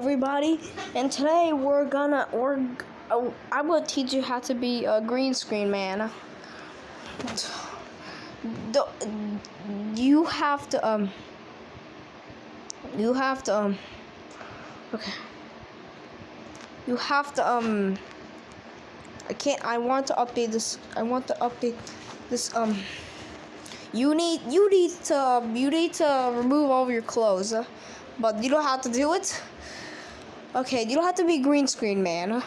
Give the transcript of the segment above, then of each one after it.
everybody, and today we're gonna we're uh, I'm gonna teach you how to be a green screen man. The, you have to um you have to um okay. You have to um I can't I want to update this I want to update this um you need you need to you need to remove all your clothes but you don't have to do it okay you don't have to be green screen man.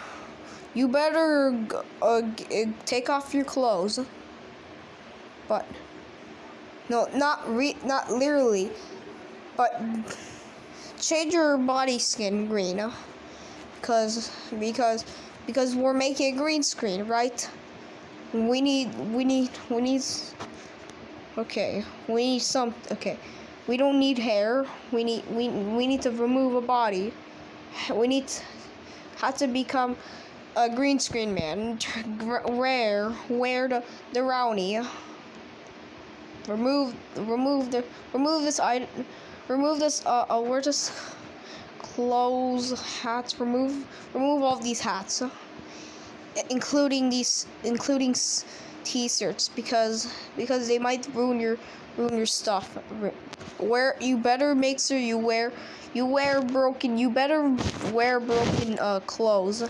You better uh, uh, take off your clothes. But no not re not literally but change your body skin green uh, because because because we're making a green screen right? We need we need we need okay we need some okay. We don't need hair. We need we, we need to remove a body we need to, have to become a green screen man. Rare wear the the brownie remove remove the remove this item remove this uh, uh wear this clothes hats remove remove all these hats including these including t-shirts because because they might ruin your ruin your stuff. Where you better make sure you wear you wear broken you better wear broken uh, clothes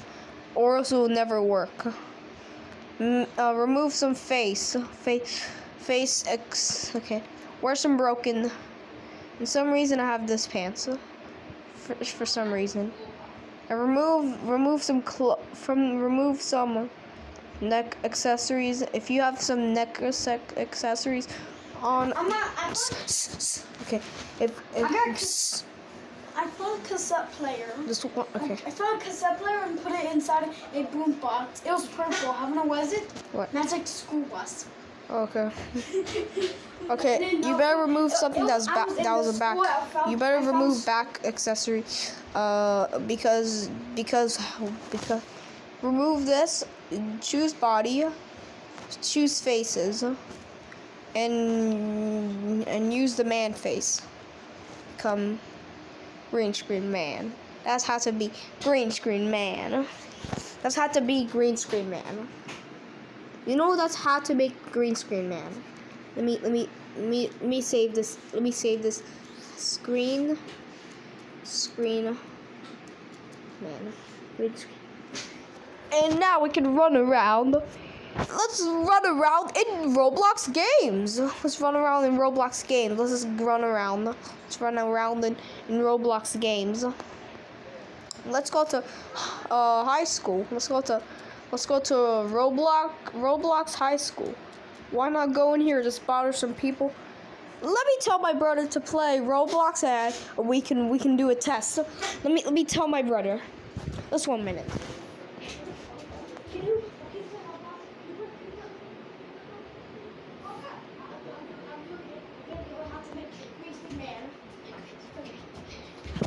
or else it will never work. Mm, uh, remove some face face face x okay. Wear some broken and some reason i have this pants for, for some reason. And remove remove some clo- from remove some neck accessories if you have some neck accessories on I'm not. I found, okay if, if I got I found a cassette player. just one okay I found a cassette player and put it inside a boom box. It was purple. How many was it? What? Magic School Bus. okay Okay, didn't you better remove something that's back. That was a back. You better remove back accessory, uh, because because because remove this. Choose body. Choose faces, and and use the man face. Become green screen man. That's how to be green screen man. That's how to be green screen man. You know that's how to make green screen man. Let me let me let me let me save this. Let me save this screen screen man. Green screen. And now we can run around. Let's run around in Roblox games. Let's run around in Roblox games. Let's just run around. Let's run around in, in Roblox games. Let's go to uh, high school. Let's go to let's go to Roblox Roblox High School. Why not go in here just bother some people? Let me tell my brother to play Roblox and we can we can do a test. Let me let me tell my brother. Just one minute.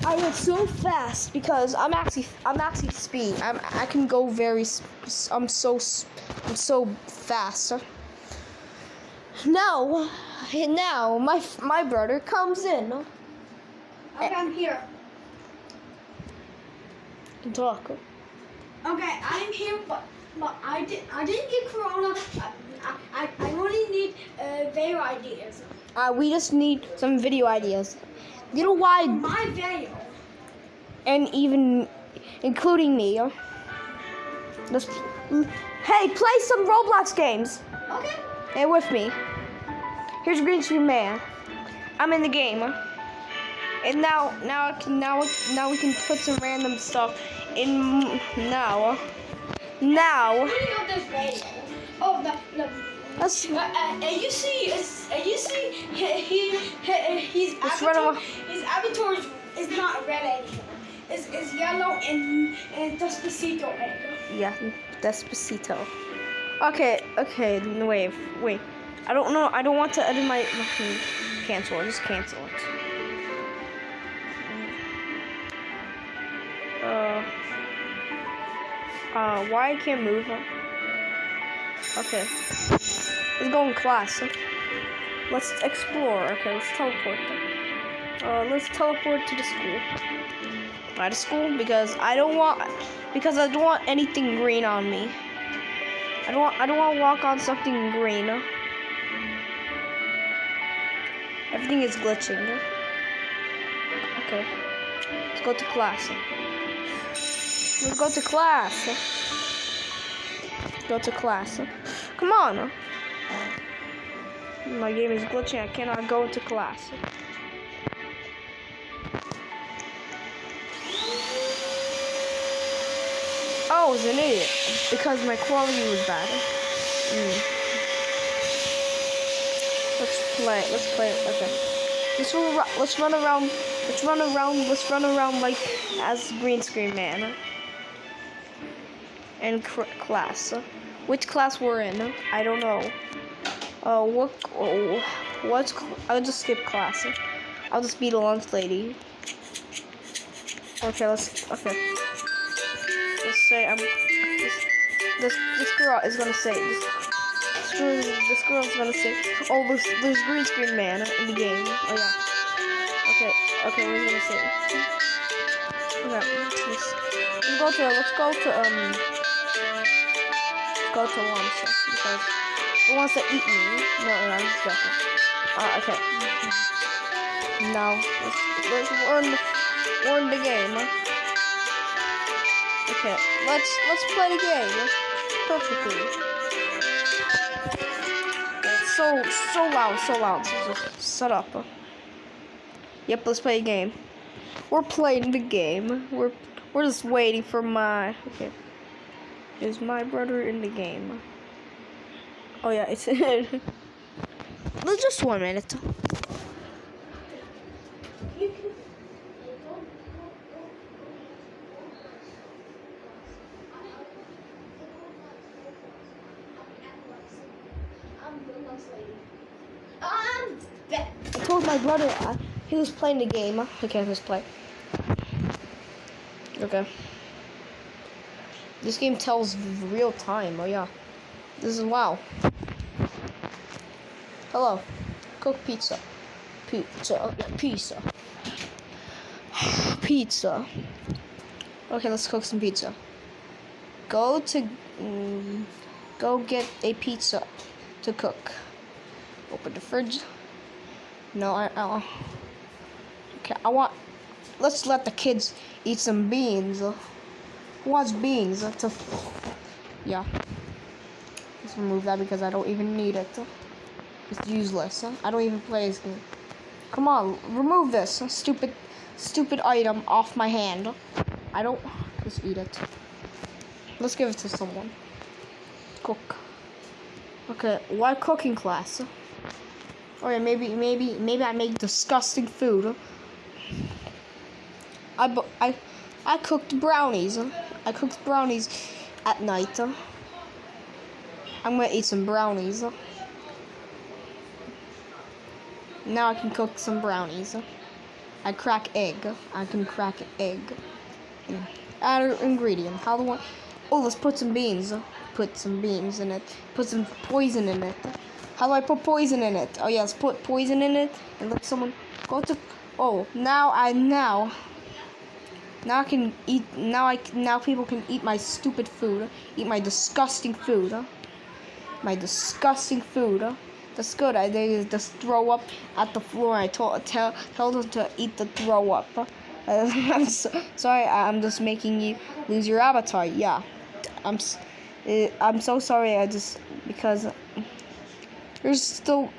I went so fast because I'm actually I'm actually speed. I'm I can go very. I'm so I'm so fast. Now, now my my brother comes in Okay, I'm here. and talk. Okay, I'm here, but but I did I didn't get corona. I I, I only need uh, video ideas. Uh, we just need some video ideas. You know why? My video. And even including me. Just hey, play some Roblox games. Okay. Hey, with me. Here's Green Screen Man. I'm in the game. And now, now, I can, now, now we can put some random stuff in now. Now, Putting up this video. Oh, the the. Let's Uh, uh, and you see, and you see, he, he, he his Let's run avatar, his avatar is, is not red anymore. It's, it's yellow and and Despacito yeah, Despacito. Okay, okay, wait, wait. I don't know. I don't want to edit my. hmm, Cancel. Just cancel it. Uh. Uh, why I can't move? Okay. Let's go in class. Let's explore. Okay, let's teleport. Uh, let's teleport to the school. out of school because I don't want because I don't want anything green on me. I don't want I don't want to walk on something green. Everything is glitching. Okay. Let's go to class. Let's go to class. Go to class. Come on. My game is glitching. I cannot go into class. Oh, I was an idiot because my quality was bad. Mm. Let's play. Let's play. Okay. Let's run. Let's run around. Let's run around. Let's run around like as green screen man. And class. Which class we're in? I don't know. Uh, what? Oh, what's? I'll just skip class. I'll just be the lunch lady. Okay, let's. Okay Let's say I'm this this this girl is gonna say this this, this girl's gonna say oh there's there's green screen man in the game. Oh yeah. Okay, okay, we're gonna say Okay, let's, let's go to let's go to um go to lunch because it wants to eat me. No, no, I'm just joking. Uh, okay. Now let's let's the, we're the game. Okay, let's let's play the game perfectly. So so loud, so loud. Just shut up. Yep, let's play a game. We're playing the game. We're we're just waiting for my okay. Is my brother in the game? Oh yeah, it's Let's just one minute. I told my brother, uh, he was playing the game. Okay, let's play. Okay. This game tells real time. Oh yeah. This is wow. Hello. Cook pizza. Pizza. Pizza. pizza. Okay, let's cook some pizza. Go to mm, go get a pizza to cook. Open the fridge. No, I, I okay. I want. Let's let the kids eat some beans. Wants beans? To, yeah. Let's remove that because I don't even need it. It's useless. I don't even play this game. Come on, remove this stupid, stupid item off my hand. I don't. Just eat it. Let's give it to someone. Cook. Okay, why cooking class? Oh or maybe, maybe, maybe I make disgusting food. I, I, I cooked brownies. I cooked brownies at night. Um. I'm gonna eat some brownies. Um. Now I can cook some brownies. Um. I crack egg. I can crack egg. Add an ingredient. How do I? Oh, let's put some beans. Put some beans in it. Put some poison in it. How do I put poison in it? Oh yes, put poison in it and let someone go to. Oh, now I now. Now I can eat. Now I now people can eat my stupid food. Eat my disgusting food. Huh? My disgusting food. Huh? That's good. I they just throw up at the floor. I told tell tell them to eat the throw up. Uh, I'm so, sorry. I'm just making you lose your appetite. Yeah, I'm. Uh, I'm so sorry. I just because. There's still.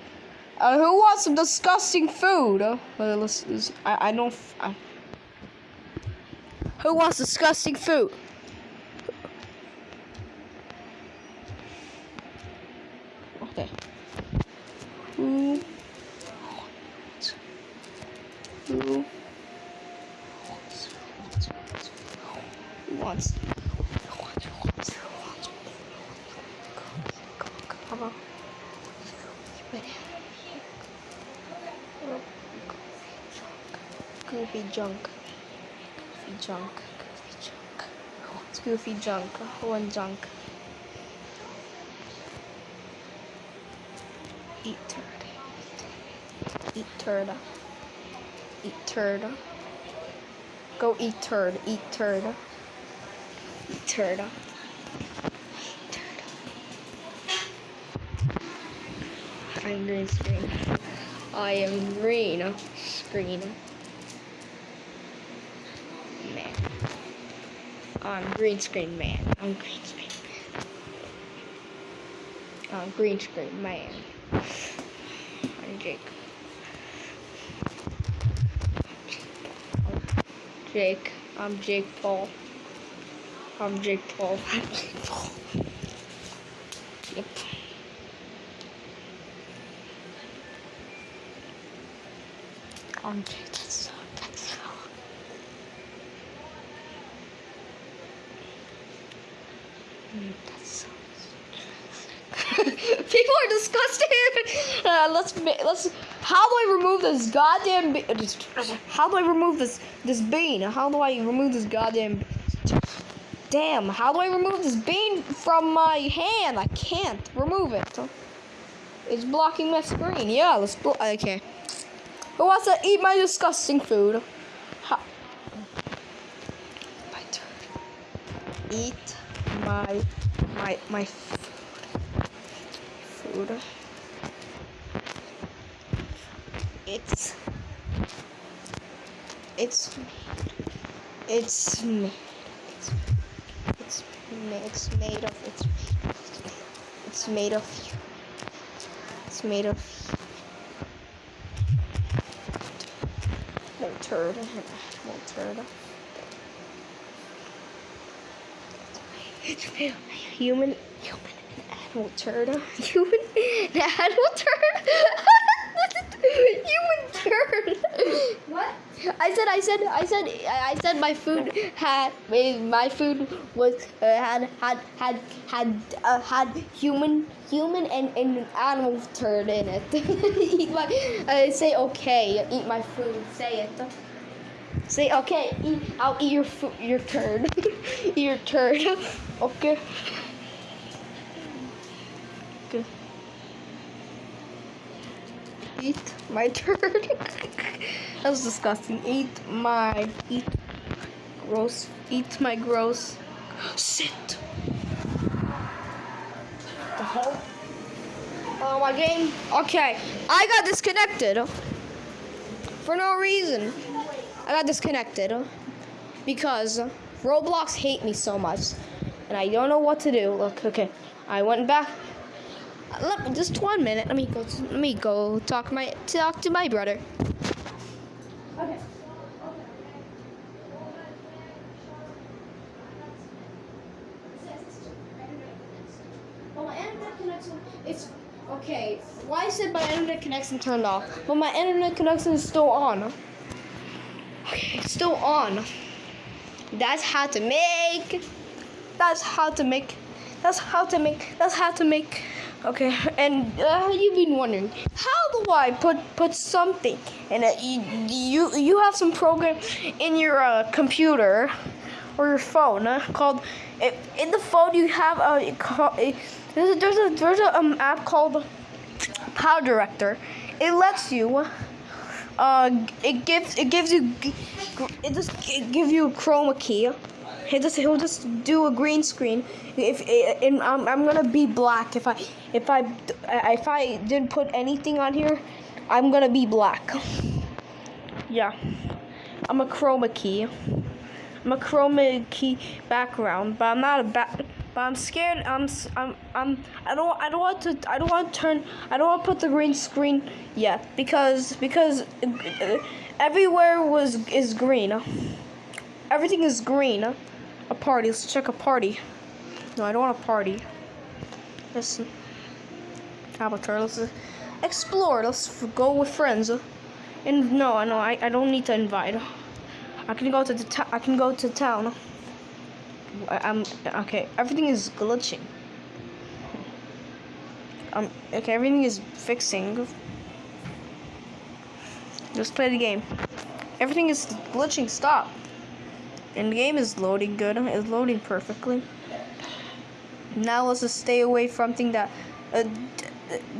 Uh, who wants some disgusting food? Uh, let's, let's, I, I know. I, who wants disgusting food? Okay. Who? Who? Who wants? Goofy junk. Goofy junk. Goofy junk. It's goofy junk. One junk. Eat turd. Eat turd. Eat turd. Go eat turd. Eat turd. Eat turd. I'm green screen. I am green screen. I'm green screen man. I'm green screen man. I'm green screen man. I'm Jake. Jake. I'm Jake Paul. I'm Jake Paul. I'm Jake Paul. Yep. I'm Jake. That's so. That's so. Mm, That's so. People are disgusted. Uh, let's let's. How do I remove this goddamn? How do I remove this this bean? How do I remove this goddamn? Damn! How do I remove this bean from my hand? I can't remove it. It's blocking my screen. Yeah, let's. Blo- okay. Who wants to eat my disgusting food? Ha-. Eat my my my food. It's it's it's made it's it's it's made of it's it's made of it's made of no turd no turd it's made human human animal turd human animal turd human turd What? I said, I said, I said, I I said my food had my food was uh, had had had had uh, had human human and, and animal turd in it. eat my, uh, say okay, eat my food. Say it. Say okay. Eat, I'll eat your food, your turd, eat your turd. Okay. Good. Eat my turd. that was disgusting. Eat my eat gross. Eat my gross. Sit. The hell? Oh uh, my game. Okay, I got disconnected for no reason. I got disconnected because Roblox hate me so much, and I don't know what to do. Look, okay, I went back. Let me, just one minute. Let me go. Let me go talk my talk to my brother. Okay. Well, my internet connection it's okay. Why is it my internet connection turned off? But my internet connection is still on. Okay, it's still on. That's how to make. That's how to make. That's how to make. That's how to make. Okay, and uh, you've been wondering how do I put put something in it? You you, have some program in your uh, computer or your phone uh, called i- in the phone you have a, a there's a there's a there's a um, app called Power Director. It lets you uh it gives it gives you it just it gives you a chroma key. He just he'll just do a green screen. If eh, eh, and I'm, I'm gonna be black if I if I eh, if I didn't put anything on here, I'm gonna be black. Yeah, I'm a chroma key. I'm a chroma key background, but I'm not a back. But I'm scared. I'm I'm I'm I don't I don't want to I don't want to turn I don't want to put the green screen yet because because uh, everywhere was is green. Everything is green. A party. Let's check a party. No, I don't want a party. Listen. Avatar. Let's explore. Let's go with friends. And no, no, I, I don't need to invite. I can go to the I can go to town. I'm okay. Everything is glitching. Um. Okay. Everything is fixing. Just play the game. Everything is glitching. Stop. And the game is loading good. It's loading perfectly. Now let's just stay away from thing that. Uh,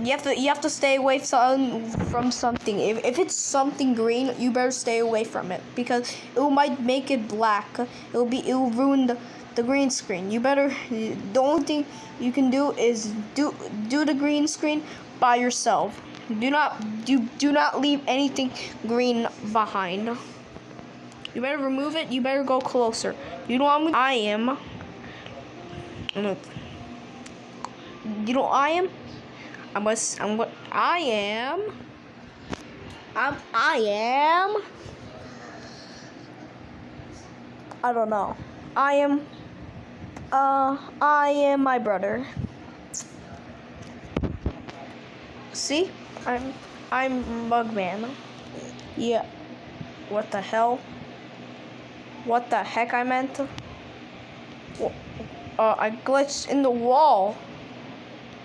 you have to you have to stay away from from something. If, if it's something green, you better stay away from it because it might make it black. It'll be it will ruin the, the green screen. You better the only thing you can do is do do the green screen by yourself. Do not do do not leave anything green behind. You better remove it. You better go closer. You know what I am. You know I am. I'm I'm what I am. I'm I am. I don't know. I am. Uh, I am my brother. See, I'm I'm Mugman. Yeah. What the hell? What the heck I meant? Uh, I glitched in the wall.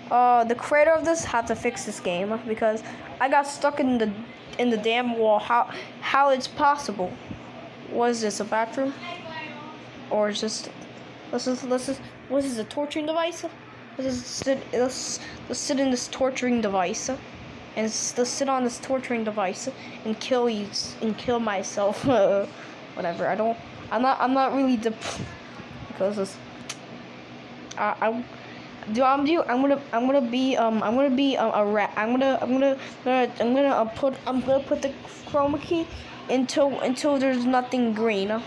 Uh, the creator of this had to fix this game because I got stuck in the in the damn wall. How how it's possible? Was this a bathroom? Or just is this is what is a torturing device? Let's sit let's, let's sit in this torturing device and let's sit on this torturing device and kill you and kill myself. Whatever. I don't. I'm not. I'm not really the because this. I, I do I'm do I'm gonna I'm gonna be um I'm gonna be a, a rat. I'm gonna I'm gonna I'm gonna uh, put I'm gonna put the chroma key until until there's nothing green.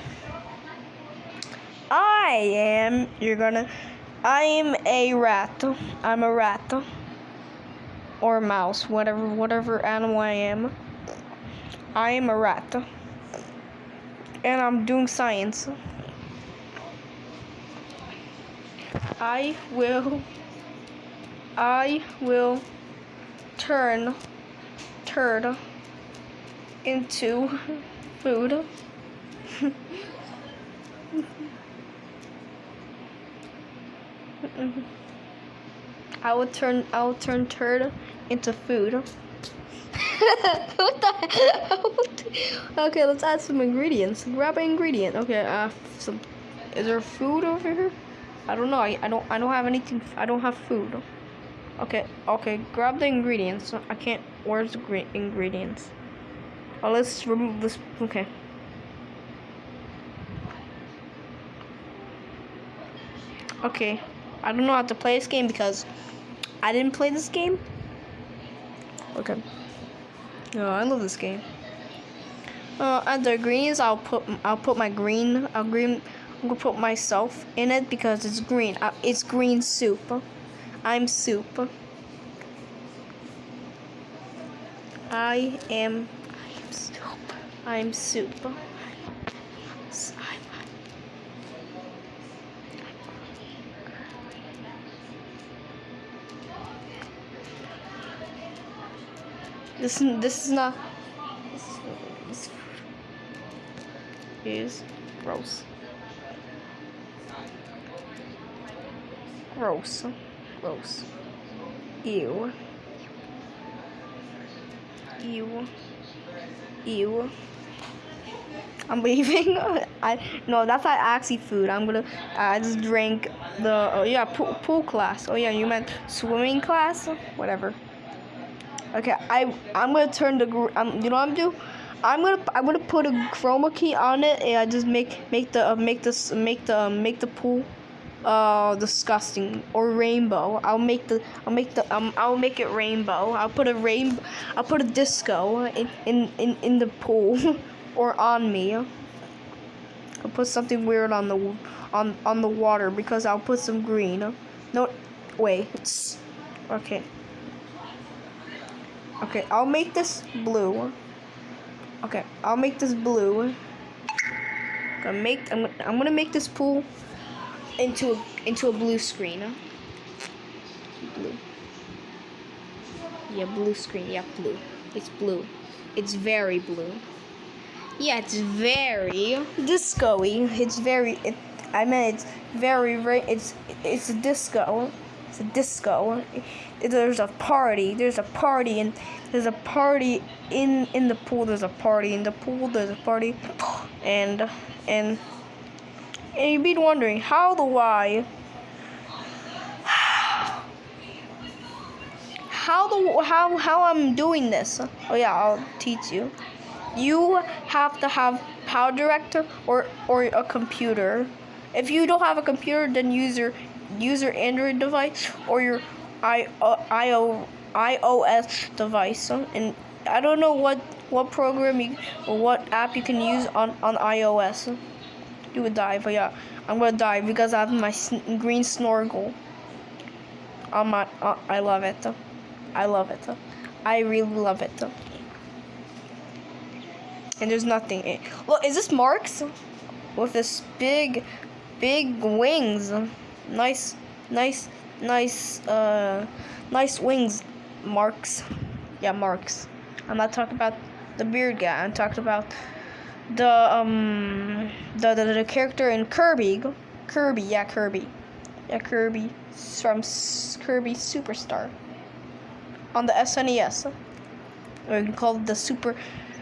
I am you're gonna I am a rat. I'm a rat. Or mouse, whatever whatever animal I am. I am a rat. And I'm doing science. I will I will turn turd into food. I will turn I will turn turd into food. what the Okay, let's add some ingredients. Grab an ingredient. Okay, uh some is there food over here? I don't know. I, I don't I don't have anything. I don't have food. Okay, okay. Grab the ingredients. I can't. Where's the ingredients? Oh, let's remove this. Okay. Okay. I don't know how to play this game because I didn't play this game. Okay. No, I love this game. Uh, the greens, I'll put I'll put my green. I'll green. I'm gonna put myself in it because it's green. Uh, it's green soup. I'm soup. I am. I am soup. I'm soup. This this is not. This, this is gross. Gross. Gross. Ew. Ew. Ew. I'm leaving. I no, that's not actually food. I'm gonna. I just drank the. Oh yeah, pool, pool class. Oh yeah, you meant swimming class. Whatever. Okay, I I'm gonna turn the. Um, you know what I'm do? I'm gonna I'm gonna put a chroma key on it and I just make make the uh, make this make the uh, make the pool uh disgusting or rainbow i'll make the i'll make the um i'll make it rainbow i'll put a rain i'll put a disco in in in, in the pool or on me i'll put something weird on the on on the water because i'll put some green no wait it's okay okay i'll make this blue okay i'll make this blue I'm gonna make I'm, I'm gonna make this pool into a, into a blue screen. Blue. Yeah, blue screen. Yeah, blue. It's blue. It's very blue. Yeah, it's very disco-y. It's very. It, I mean, it's very. It's it's disco. It's a disco. There's a party. There's a party and there's a party in in the pool. There's a party in the pool. There's a party, and and and you'd be wondering, how do I, how the how how I'm doing this. Oh yeah, I'll teach you. You have to have Power Director or or a computer. If you don't have a computer, then use your use your Android device or your I, uh, IO, iOS device. And I don't know what what program you or what app you can use on on iOS. You would die, but yeah, I'm gonna die because I have my sn- green snorkel. On my, uh, I love it. I love it. I really love it. And there's nothing. In Look, is this Marx? With this big, big wings. Nice, nice, nice, uh, nice wings. Marx. Yeah, Marx. I'm not talking about the beard guy. I'm talking about the um the the, the character in Kirby. Kirby, yeah, Kirby. Yeah, Kirby from S- Kirby Superstar on the SNES. Or you can call it the Super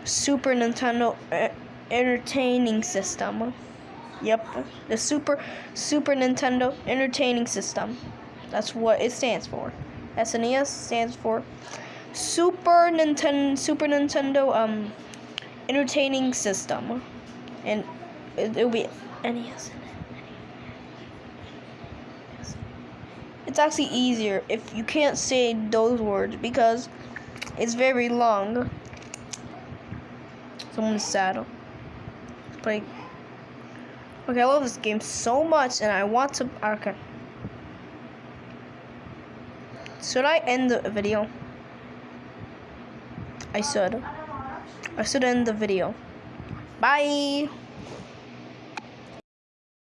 Super Nintendo uh, Entertaining System. Yep, the Super Super Nintendo Entertaining System. That's what it stands for. SNES stands for Super Nintendo Super Nintendo um entertaining system, and it, it'll be NES. It's actually easier if you can't say those words because it's very long. Someone's sad. But okay, I love this game so much, and I want to. Okay. Should I end the video? I should. I should end the video. Bye.